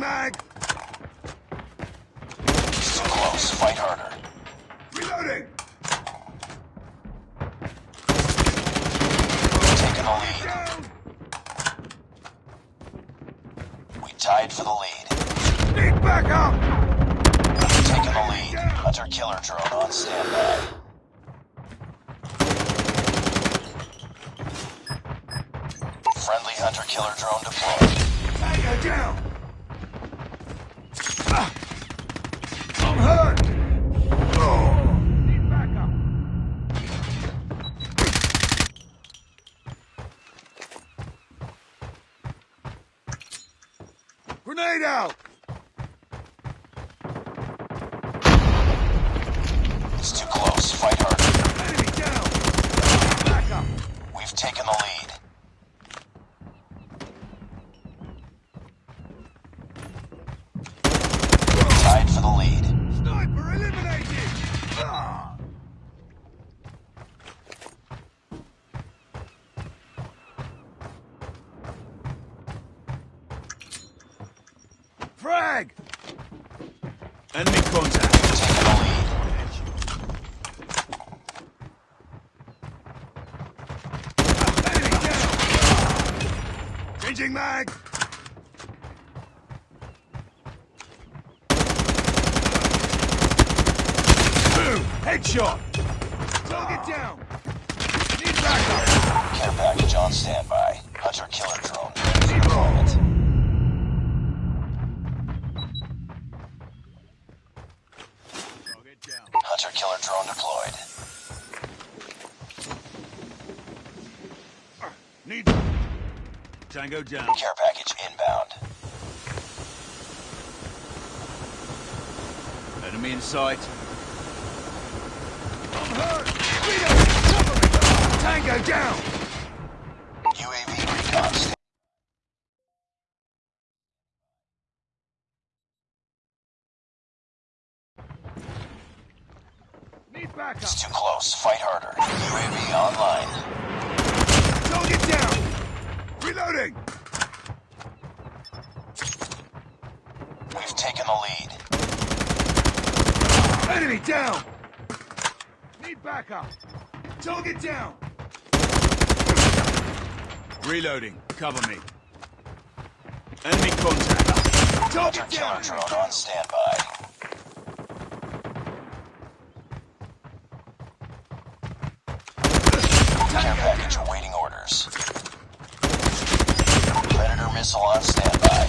mag! Too close. Fight harder. Reloading! Taking the lead. Down! We tied for the lead. Need backup! Taking the lead. Hunter killer drone on standby. Friendly hunter killer drone deployed. Tango down! I'm hurt! It's too close. Fight harder. Enemy down! Backup! We've taken the lead. For the lead. Sniper eliminated! Ah! Frag! Enemy contact. Taking the lead. Changing mag! Headshot! Target down! Need backup! Care package on standby. Hunter killer drone. Down. Hunter killer drone deployed. Need... Tango down. Care package inbound. Enemy in sight. It's too close. Fight harder. UAV online. Target down! Reloading! We've taken the lead. Enemy down! Need backup! Target down! Reloading. Cover me. Enemy contact. Hunter Target killer down! drone on standby. Care package awaiting orders. Predator missile on standby.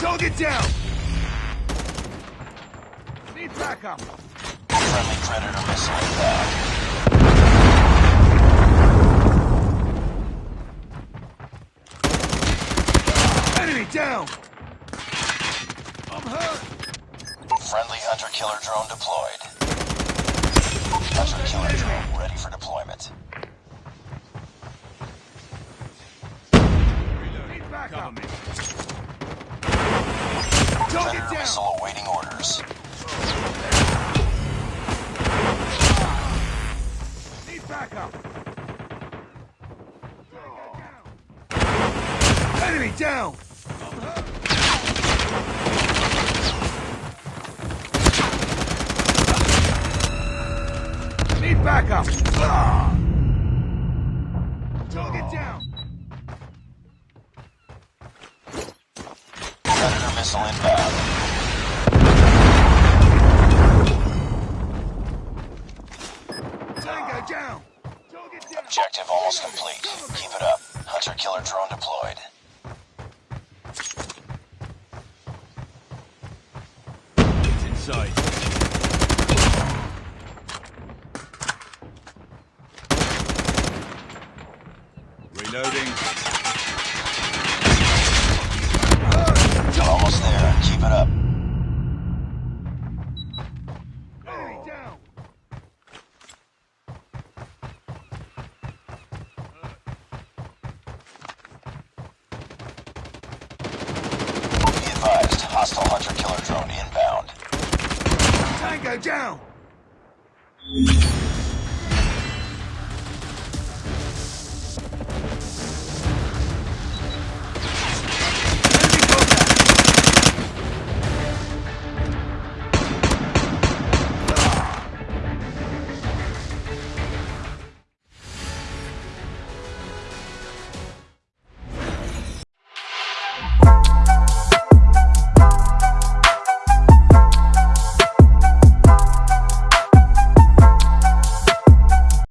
Target down! Backup! Friendly Predator missile inbound. Enemy down! I'm hurt! Friendly hunter killer drone deployed. Hunter killer drone ready for deployment. Cover me. Target Predator down! missile awaiting orders. Backup! Enemy down! Need backup! Target down! Predator missile inbound. side. Reloading. You're almost there. Keep it up. hostile hunter-killer drone Tango down.